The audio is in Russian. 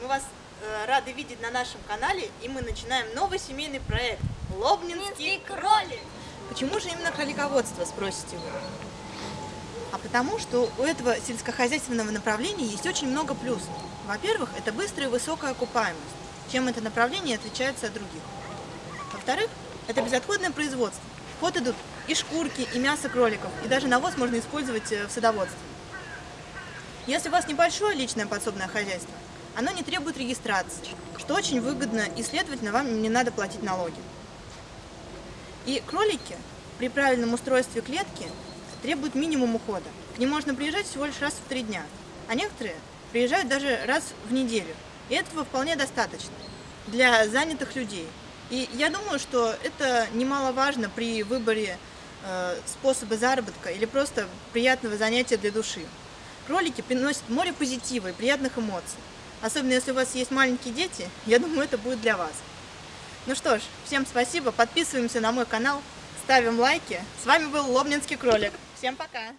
Мы вас э, рады видеть на нашем канале, и мы начинаем новый семейный проект «Лобнинский кролик». Почему же именно кролиководство, спросите вы? А потому что у этого сельскохозяйственного направления есть очень много плюсов. Во-первых, это быстрая и высокая окупаемость, чем это направление отличается от других. Во-вторых, это безотходное производство. В ход идут и шкурки, и мясо кроликов, и даже навоз можно использовать э, в садоводстве. Если у вас небольшое личное подсобное хозяйство, оно не требует регистрации, что очень выгодно и, следовательно, вам не надо платить налоги. И кролики при правильном устройстве клетки требуют минимум ухода. К ним можно приезжать всего лишь раз в три дня, а некоторые приезжают даже раз в неделю. И этого вполне достаточно для занятых людей. И я думаю, что это немаловажно при выборе э, способа заработка или просто приятного занятия для души. Кролики приносят море позитива и приятных эмоций. Особенно если у вас есть маленькие дети, я думаю, это будет для вас. Ну что ж, всем спасибо, подписываемся на мой канал, ставим лайки. С вами был Лобнинский кролик. Всем пока!